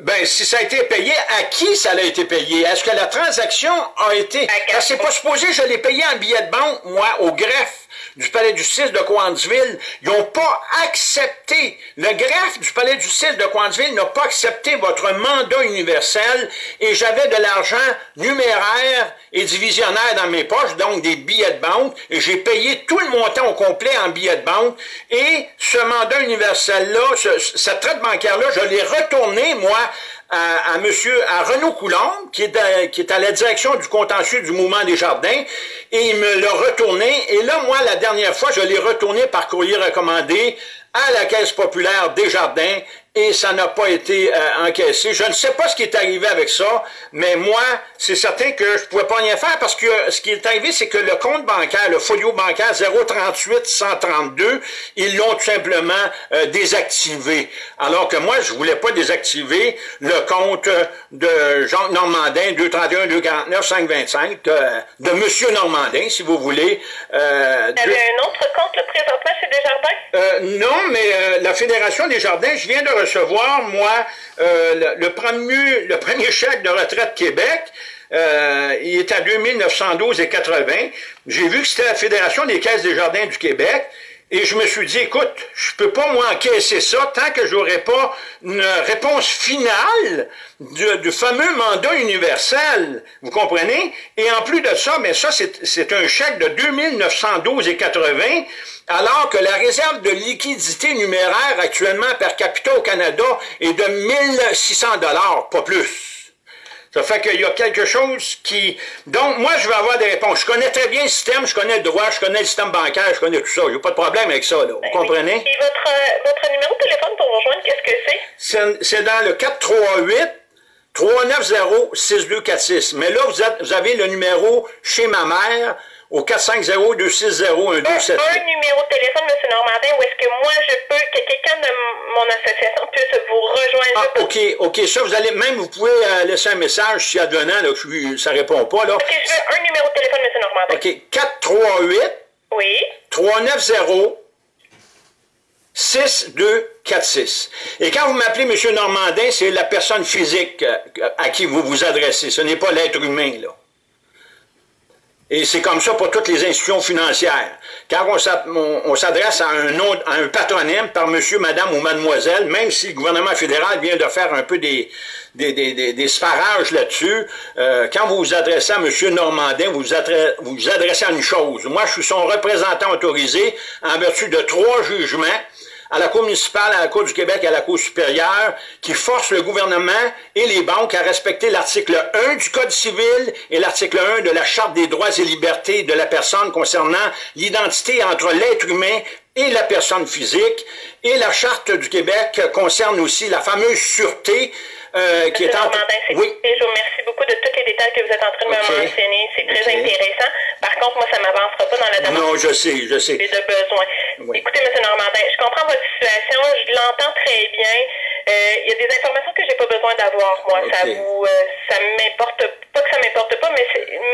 Ben, si ça a été payé, à qui ça a été payé? Est-ce que la transaction a été... C'est pas supposé, je l'ai payé en billet de banque, moi, au greffe du palais du 6 de Coansville, ils n'ont pas accepté, le greffe du palais du 6 de Coansville n'a pas accepté votre mandat universel et j'avais de l'argent numéraire et divisionnaire dans mes poches, donc des billets de banque, et j'ai payé tout le montant au complet en billets de banque, et ce mandat universel-là, ce, cette traite bancaire-là, je l'ai retourné, moi, à, monsieur, à Renaud Coulomb, qui est, à, qui est à la direction du contentieux du mouvement des jardins, et il me l'a retourné. Et là, moi, la dernière fois, je l'ai retourné par courrier recommandé à la Caisse populaire des Jardins et ça n'a pas été euh, encaissé. Je ne sais pas ce qui est arrivé avec ça, mais moi, c'est certain que je ne pouvais pas rien faire parce que ce qui est arrivé, c'est que le compte bancaire, le folio bancaire 038 132, ils l'ont tout simplement euh, désactivé. Alors que moi, je voulais pas désactiver le compte de Jean Normandin 231 249 525 de, de Monsieur Normandin, si vous voulez. Euh, Vous avez un autre compte le présentement chez Desjardins? Euh, non, mais euh, la Fédération des Jardins, je viens de recevoir, moi, euh, le, premier, le premier chèque de retraite Québec. Euh, il est à 2912,80. J'ai vu que c'était la Fédération des caisses des jardins du Québec. Et je me suis dit, écoute, je peux pas moi encaisser ça tant que j'aurai pas une réponse finale du, fameux mandat universel. Vous comprenez? Et en plus de ça, mais ça, c'est un chèque de 2912,80, alors que la réserve de liquidité numéraire actuellement per capita au Canada est de 1600 dollars, pas plus. Ça fait qu'il y a quelque chose qui... Donc, moi, je vais avoir des réponses. Je connais très bien le système, je connais le droit, je connais le système bancaire, je connais tout ça. N'y a pas de problème avec ça, là. Vous ben comprenez? Et votre, euh, votre numéro de téléphone pour rejoindre, qu'est-ce que c'est? C'est dans le 438 390 6246. Mais là, vous, vous avez le numéro chez ma mère, au 450-260-1278. Un, un numéro de téléphone, M. Normandin, où est-ce que moi, je peux, que quelqu'un de mon association puisse vous rejoindre? Ah, OK, OK. Ça, vous allez, même, vous pouvez euh, laisser un message si advenant, là, que ça répond pas, là. OK, je veux un numéro de téléphone, M. Normandin? OK, 438. Oui. 390 6246. Et quand vous m'appelez M. Normandin, c'est la personne physique euh, à qui vous vous adressez. Ce n'est pas l'être humain, là. Et c'est comme ça pour toutes les institutions financières. Quand on s'adresse à un autre, à un patronyme par monsieur, madame ou mademoiselle, même si le gouvernement fédéral vient de faire un peu des, des, des, des, sparages là-dessus, euh, quand vous vous adressez à monsieur Normandin, vous vous vous adressez à une chose. Moi, je suis son représentant autorisé en vertu de trois jugements à la Cour municipale, à la Cour du Québec et à la Cour supérieure qui force le gouvernement et les banques à respecter l'article 1 du Code civil et l'article 1 de la Charte des droits et libertés de la personne concernant l'identité entre l'être humain et la personne physique. Et la Charte du Québec concerne aussi la fameuse sûreté euh, qui est en... Oui. Je vous remercie beaucoup de tous les détails que vous êtes en train de me mentionner. C'est très intéressant. Par contre, moi, ça ne m'avancera pas dans la demande. Non, je sais, je sais. de besoin. Écoutez, M. Normandin, je comprends votre situation, je l'entends très bien. Euh, il y a des informations que j'ai pas besoin d'avoir, moi. Ça vous, euh, ça m'importe pas que ça m'importe pas, mais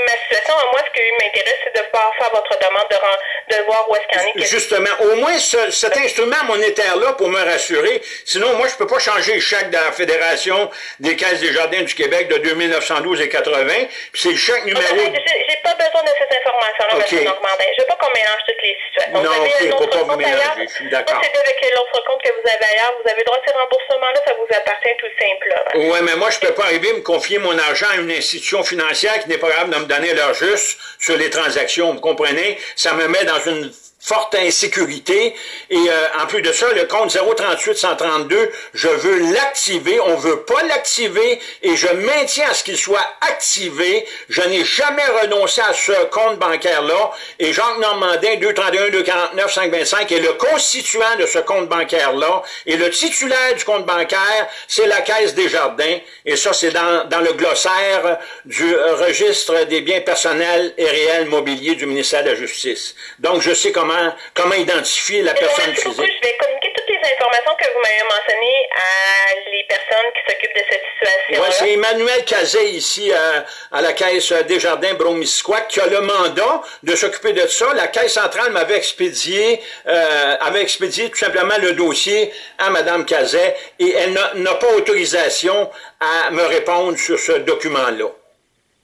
ma situation à moi, ce qui m'intéresse, c'est de pouvoir faire votre demande, de, de voir où est-ce qu'en est. Justement, au moins ce, cet instrument monétaire-là pour me rassurer. Sinon, moi, je peux pas changer le chèque de la Fédération des Caisses des Jardins du Québec de 2912 et 80. Puis c'est le chèque numéro. J'ai pas besoin de cette information-là, okay. M. Normandin. Je veux pas qu'on mélange toutes les situations. Non, ok, faut pas vous mélanger. Je suis d'accord. Procédez avec l'autre compte que vous avez ailleurs. Vous avez droit à ces remboursements-là, ça vous appartient tout simplement. Oui, mais moi, je peux pas arriver à me confier mon argent à une institution financière qui n'est pas capable de me donner l'heure juste sur les transactions. Vous comprenez? Ça me met dans une forte insécurité. Et euh, en plus de ça, le compte 038-132, je veux l'activer. On veut pas l'activer et je maintiens à ce qu'il soit activé. Je n'ai jamais renoncé à ce compte bancaire-là. Et Jacques Normandin, 231-249-525, est le constituant de ce compte bancaire-là. Et le titulaire du compte bancaire, c'est la Caisse des Jardins. Et ça, c'est dans, dans le glossaire du registre des biens personnels et réels mobiliers du ministère de la Justice. Donc, je sais comment comment, identifier la personne physique. je vais communiquer toutes les informations que vous m'avez mentionnées à les personnes qui s'occupent de cette situation. Oui, c'est Emmanuel Cazet ici à, la Caisse Desjardins Bromisquois qui a le mandat de s'occuper de ça. La Caisse centrale m'avait expédié, euh, avait expédié tout simplement le dossier à Mme Cazet et elle n'a pas autorisation à me répondre sur ce document-là.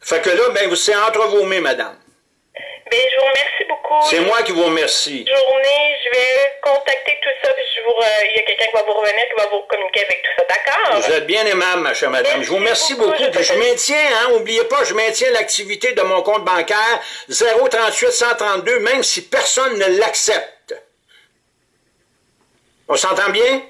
Fait que là, ben, c'est entre vos mains, madame. Ben, je vous remercie beaucoup. C'est moi qui vous remercie. Journée, je vais contacter tout ça, puis je vous il y a quelqu'un qui va vous revenir, qui va vous communiquer avec tout ça, d'accord? Vous êtes bien aimable, ma chère madame. je vous remercie beaucoup. Je, je maintiens, hein, oubliez pas, je maintiens l'activité de mon compte bancaire 038 132, même si personne ne l'accepte. On s'entend bien?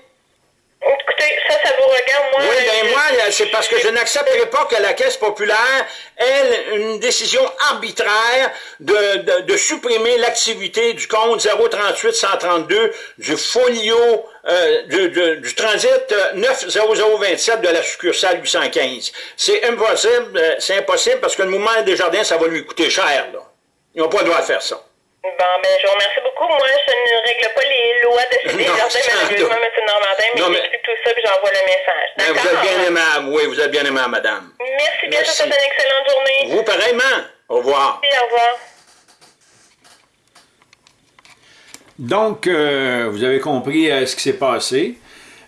Écoutez, ça, ça vous regarde, moi... Oui, bien moi, c'est parce que je n'accepterai pas que la Caisse populaire ait une décision arbitraire de, de, supprimer l'activité du compte 038-132 du folio euh, du, du, transit 90027 de la succursale 815. C'est impossible, euh, c'est impossible parce que le mouvement des jardins, ça va lui coûter cher, là. Ils n'ont pas le droit de faire ça. Bon, ben, je vous remercie beaucoup. Moi, je ne règle pas les lois de chez Desjardins, malheureusement, M. Normandin, mais j'explique tout ça, puis j'envoie le message. Ben, vous êtes bien aimable, oui, vous êtes bien aimable, madame. Merci bien, je vous souhaite une excellente journée. Vous, pareillement. Au revoir. Merci, au revoir. Donc, euh, vous avez compris euh, ce qui s'est passé.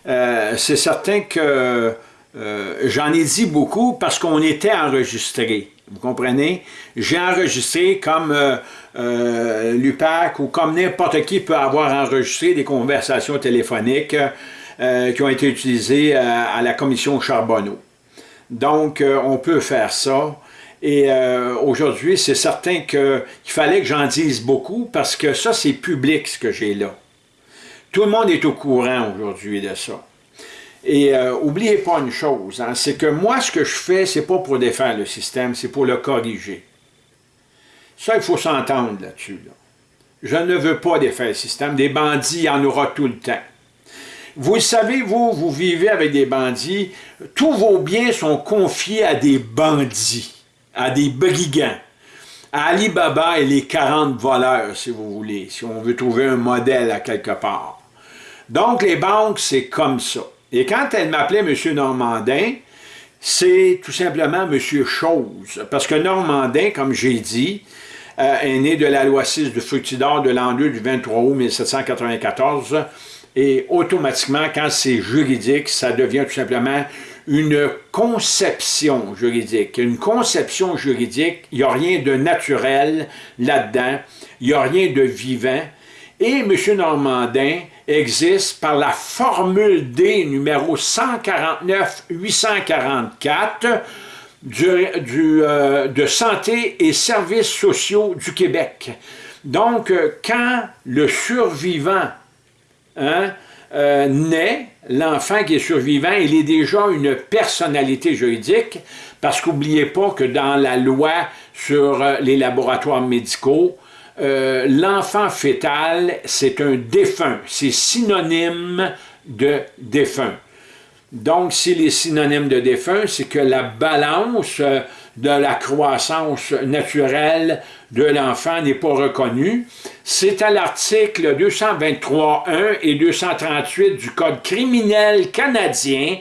Euh, C'est certain que euh, j'en ai dit beaucoup parce qu'on était enregistré. Vous comprenez? J'ai enregistré comme euh, euh, l'UPAC ou comme n'importe qui peut avoir enregistré des conversations téléphoniques euh, qui ont été utilisées à la commission Charbonneau. Donc, on peut faire ça. Et aujourd'hui, c'est certain qu'il fallait que j'en dise beaucoup parce que ça, c'est public ce que j'ai là. Tout le monde est au courant aujourd'hui de ça. Et euh, oubliez pas une chose, hein, c'est que moi, ce que je fais, c'est pas pour défaire le système, c'est pour le corriger. Ça, il faut s'entendre là-dessus. Je ne veux pas défaire le système. Des bandits, il y en aura tout le temps. Vous le savez, vous, vous vivez avec des bandits. Tous vos biens sont confiés à des bandits, à des brigands, à Alibaba et les 40 voleurs, si vous voulez, si on veut trouver un modèle à quelque part. Donc, les banques, c'est comme ça. Et quand elle m'appelait M. Normandin, c'est tout simplement M. Chose. Parce que Normandin, comme j'ai dit, est né de la loi 6 de Fructidor de l'an 2 du 23 août 1794. Et automatiquement, quand c'est juridique, ça devient tout simplement une conception juridique. Une conception juridique, il n'y a rien de naturel là-dedans, il n'y a rien de vivant. Et M. Normandin existe par la formule D numéro 149-844 du, euh, de Santé et Services sociaux du Québec. Donc, euh, quand le survivant hein, euh, naît, l'enfant qui est survivant, il est déjà une personnalité juridique, parce qu'oubliez pas que dans la loi sur les laboratoires médicaux, l'enfant fœtal, c'est un défunt. C'est synonyme de défunt. Donc, s'il est synonyme de défunt, c'est que la balance de la croissance naturelle de l'enfant n'est pas reconnue. C'est à l'article 223.1 et 238 du Code criminel canadien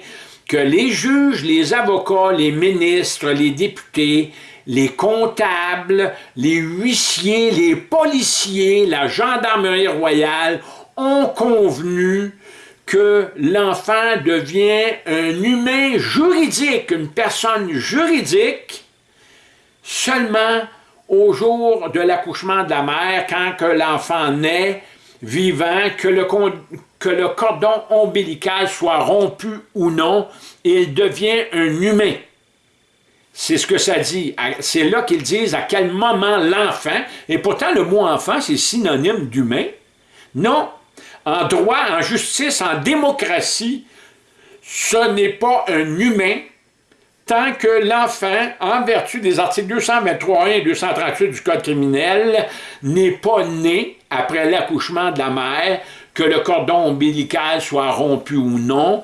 que les juges, les avocats, les ministres, les députés les comptables, les huissiers, les policiers, la gendarmerie royale ont convenu que l'enfant devient un humain juridique, une personne juridique, seulement au jour de l'accouchement de la mère, quand que l'enfant naît, vivant, que le, cordon ombilical soit rompu ou non, il devient un humain. C'est ce que ça dit. C'est là qu'ils disent à quel moment l'enfant, et pourtant le mot enfant, c'est synonyme d'humain. Non, en droit, en justice, en démocratie, ce n'est pas un humain tant que l'enfant, en vertu des articles 223 et 238 du Code criminel, n'est pas né après l'accouchement de la mère, que le cordon ombilical soit rompu ou non,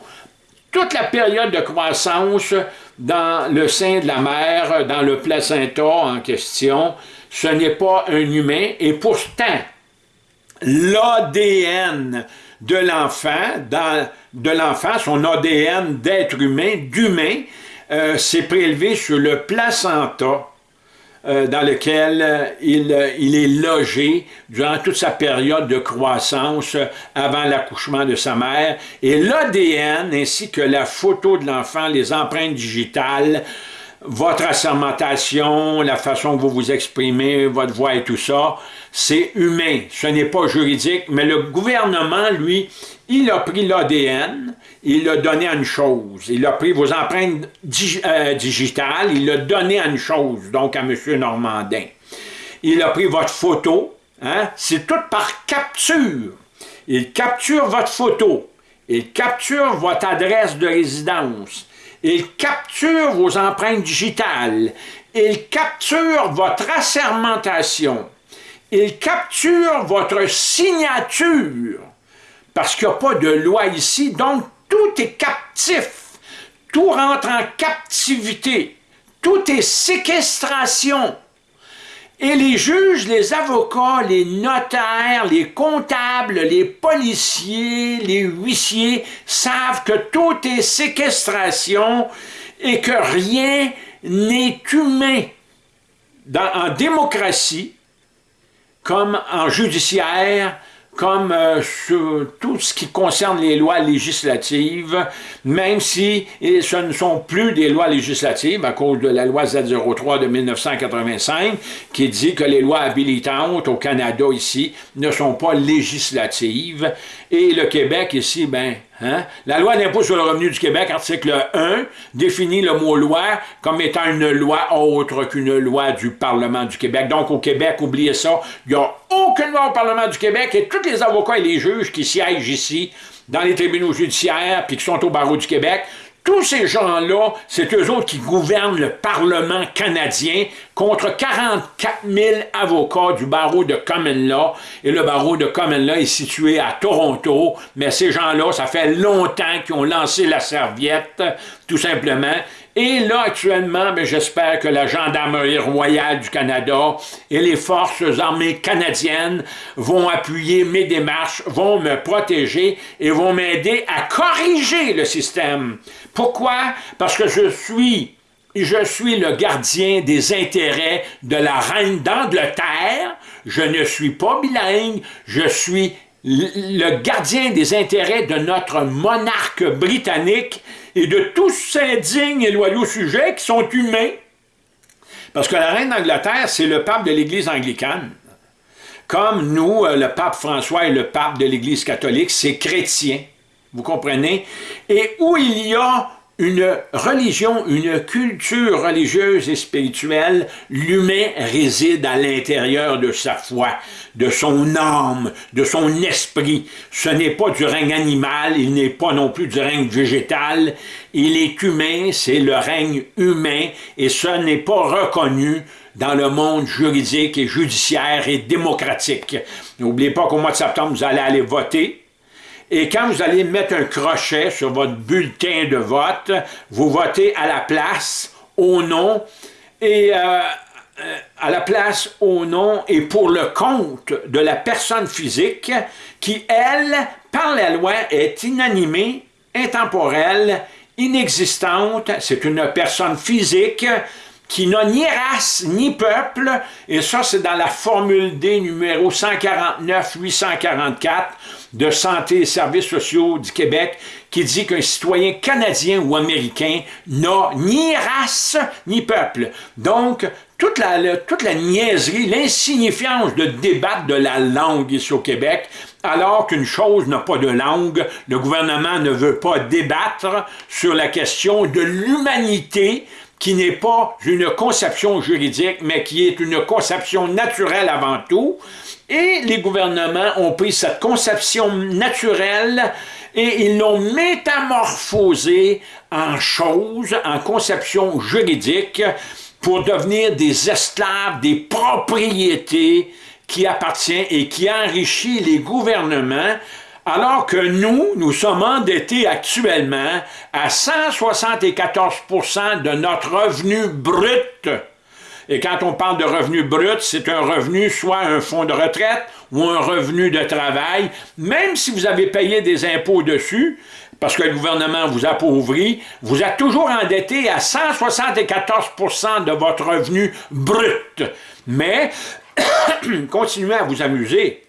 toute la période de croissance dans le sein de la mère, dans le placenta en question, ce n'est pas un humain, et pourtant, l'ADN de l'enfant, de l'enfant, son ADN d'être humain, d'humain, euh, s'est prélevé sur le placenta euh, dans lequel euh, il, il, est logé durant toute sa période de croissance avant l'accouchement de sa mère. Et l'ADN ainsi que la photo de l'enfant, les empreintes digitales, votre assermentation, la façon que vous vous exprimez, votre voix et tout ça, c'est humain, ce n'est pas juridique, mais le gouvernement, lui, il a pris l'ADN, il l'a donné à une chose. Il a pris vos empreintes euh, digitales, il l'a donné à une chose, donc à M. Normandin. Il a pris votre photo, hein? c'est tout par capture. Il capture votre photo, il capture votre adresse de résidence, il capture vos empreintes digitales, il capture votre assermentation, il capture votre signature, parce qu'il n'y a pas de loi ici, donc tout est captif, tout rentre en captivité, tout est séquestration. Et les juges, les avocats, les notaires, les comptables, les policiers, les huissiers savent que tout est séquestration et que rien n'est humain. en démocratie, comme en judiciaire, comme euh, tout ce qui concerne les lois législatives, même si ce ne sont plus des lois législatives à cause de la loi Z03 de 1985 qui dit que les lois habilitantes au Canada ici ne sont pas législatives et le Québec ici, ben, hein, la loi d'impôt sur le revenu du Québec, article 1, définit le mot loi comme étant une loi autre qu'une loi du Parlement du Québec. Donc au Québec, oubliez ça, il n'y a aucune loi au Parlement du Québec et les avocats et les juges qui siègent ici dans les tribunaux judiciaires puis qui sont au barreau du Québec tous ces gens-là, c'est eux autres qui gouvernent le Parlement canadien contre 44 000 avocats du barreau de Common Law. Et le barreau de Common Law est situé à Toronto, mais ces gens-là, ça fait longtemps qu'ils ont lancé la serviette, tout simplement. Et là, actuellement, ben, j'espère que la Gendarmerie royale du Canada et les forces armées canadiennes vont appuyer mes démarches, vont me protéger et vont m'aider à corriger le système. Pourquoi? Parce que je suis, je suis le gardien des intérêts de la reine d'Angleterre. Je ne suis pas bilingue, je suis le gardien des intérêts de notre monarque britannique et de tous ces dignes et loyaux sujets qui sont humains. Parce que la reine d'Angleterre, c'est le pape de l'Église anglicane. Comme nous, euh, le pape François est le pape de l'Église catholique, c'est chrétien. Vous comprenez? Et où il y a une religion, une culture religieuse et spirituelle, l'humain réside à l'intérieur de sa foi, de son âme, de son esprit. Ce n'est pas du règne animal, il n'est pas non plus du règne végétal. Il est humain, c'est le règne humain, et ce n'est pas reconnu dans le monde juridique et judiciaire et démocratique. N'oubliez pas qu'au mois de septembre, vous allez aller voter, et quand vous allez mettre un crochet sur votre bulletin de vote, vous votez à la place, au nom, et euh, euh, à la place, au nom et pour le compte de la personne physique qui, elle, par la loi, est inanimée, intemporelle, inexistante. C'est une personne physique qui n'a ni race ni peuple, et ça c'est dans la formule D numéro 149-844 de Santé et Services sociaux du Québec, qui dit qu'un citoyen canadien ou américain n'a ni race ni peuple. Donc, toute la, toute la niaiserie, l'insignifiance de débattre de la langue ici au Québec, alors qu'une chose n'a pas de langue, le gouvernement ne veut pas débattre sur la question de l'humanité qui n'est pas une conception juridique, mais qui est une conception naturelle avant tout. Et les gouvernements ont pris cette conception naturelle et ils l'ont métamorphosée en choses, en conception juridique, pour devenir des esclaves, des propriétés qui appartiennent et qui enrichit les gouvernements alors que nous, nous sommes endettés actuellement à 174% de notre revenu brut. Et quand on parle de revenu brut, c'est un revenu, soit un fonds de retraite ou un revenu de travail, même si vous avez payé des impôts dessus, parce que le gouvernement vous appauvrit, vous êtes toujours endetté à 174% de votre revenu brut. Mais, continuez à vous amuser.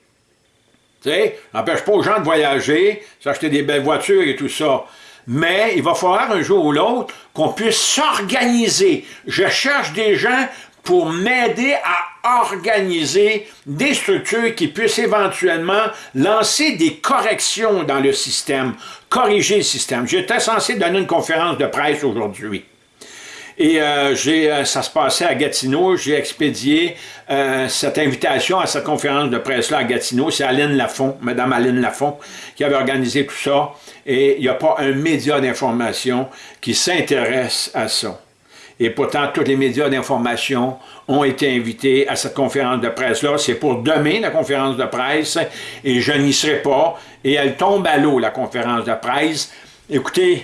Tu sais, n'empêche pas aux gens de voyager, s'acheter des belles voitures et tout ça. Mais il va falloir un jour ou l'autre qu'on puisse s'organiser. Je cherche des gens pour m'aider à organiser des structures qui puissent éventuellement lancer des corrections dans le système, corriger le système. J'étais censé donner une conférence de presse aujourd'hui. Et euh, euh, ça se passait à Gatineau, j'ai expédié euh, cette invitation à cette conférence de presse-là à Gatineau. C'est Aline Lafont, Madame Aline Lafont, qui avait organisé tout ça. Et il n'y a pas un média d'information qui s'intéresse à ça. Et pourtant, tous les médias d'information ont été invités à cette conférence de presse-là. C'est pour demain, la conférence de presse, et je n'y serai pas. Et elle tombe à l'eau, la conférence de presse. Écoutez,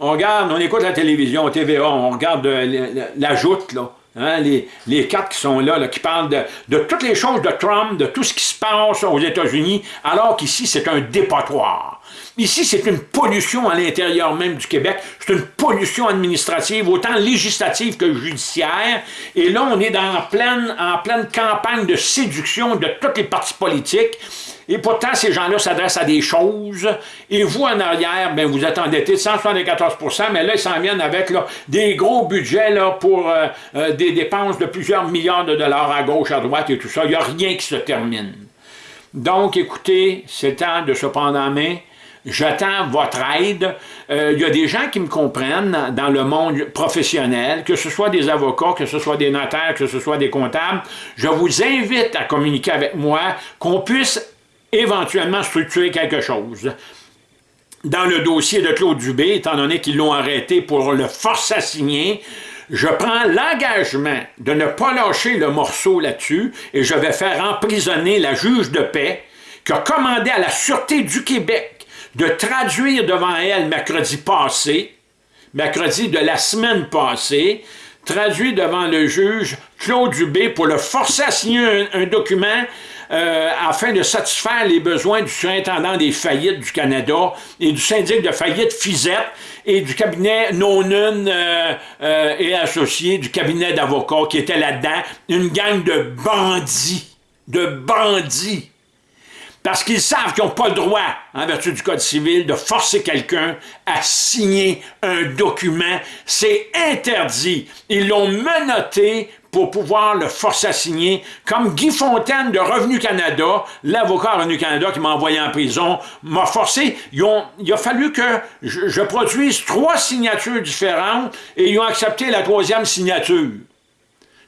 on regarde, on écoute la télévision, TVA, on regarde euh, la joute, là. Hein, les, quatre qui sont là, qui parlent de, toutes les choses de Trump, de tout ce qui se passe aux États-Unis, alors qu'ici, c'est un dépotoir. Ici, c'est une pollution à l'intérieur même du Québec. C'est une pollution administrative, autant législative que judiciaire. Et là, on est dans, en, pleine, pleine campagne de séduction de tous les partis politiques. Et pourtant, ces gens-là s'adressent à des choses. Et vous, en arrière, ben, vous êtes endetté de 174% mais là, ils s'en viennent avec des gros budgets pour euh, euh, des dépenses de plusieurs milliards de dollars à gauche, à droite et tout ça. Il n'y a rien qui se termine. Donc, écoutez, c'est temps de se prendre en main. J'attends votre aide. Euh, il y a des gens qui me comprennent dans le monde professionnel, que ce soit des avocats, que ce soit des notaires, que ce soit des comptables. Je vous invite à communiquer avec moi, qu'on puisse éventuellement structurer quelque chose. Dans le dossier de Claude Dubé, étant donné qu'ils l'ont arrêté pour le force à signer, je prends l'engagement de ne pas lâcher le morceau là-dessus et je vais faire emprisonner la juge de paix qui a commandé à la Sûreté du Québec de traduire devant elle mercredi passé, mercredi de la semaine passée, traduit devant le juge Claude Dubé pour le forcer à signer un document euh, afin de satisfaire les besoins du surintendant des faillites du Canada et du syndic de faillite FISET et du cabinet non-un euh, euh, et associé du cabinet d'avocats qui était là-dedans, une gang de bandits, de bandits parce qu'ils savent qu'ils n'ont pas le droit, en vertu du Code civil, de forcer quelqu'un à signer un document. C'est interdit. Ils l'ont menotté pouvoir le forcer à signer, comme Guy Fontaine de Revenu Canada, l'avocat Revenu Canada qui m'a envoyé en prison, m'a forcé. il a fallu que je, je produise trois signatures différentes et ils ont accepté la troisième signature.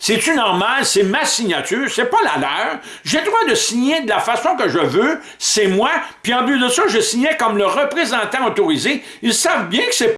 C'est-tu normal? C'est ma signature, c'est pas la leur. J'ai le droit de signer de la façon que je veux, c'est moi, puis en plus de ça, je signais comme le représentant autorisé. Ils savent bien que c'est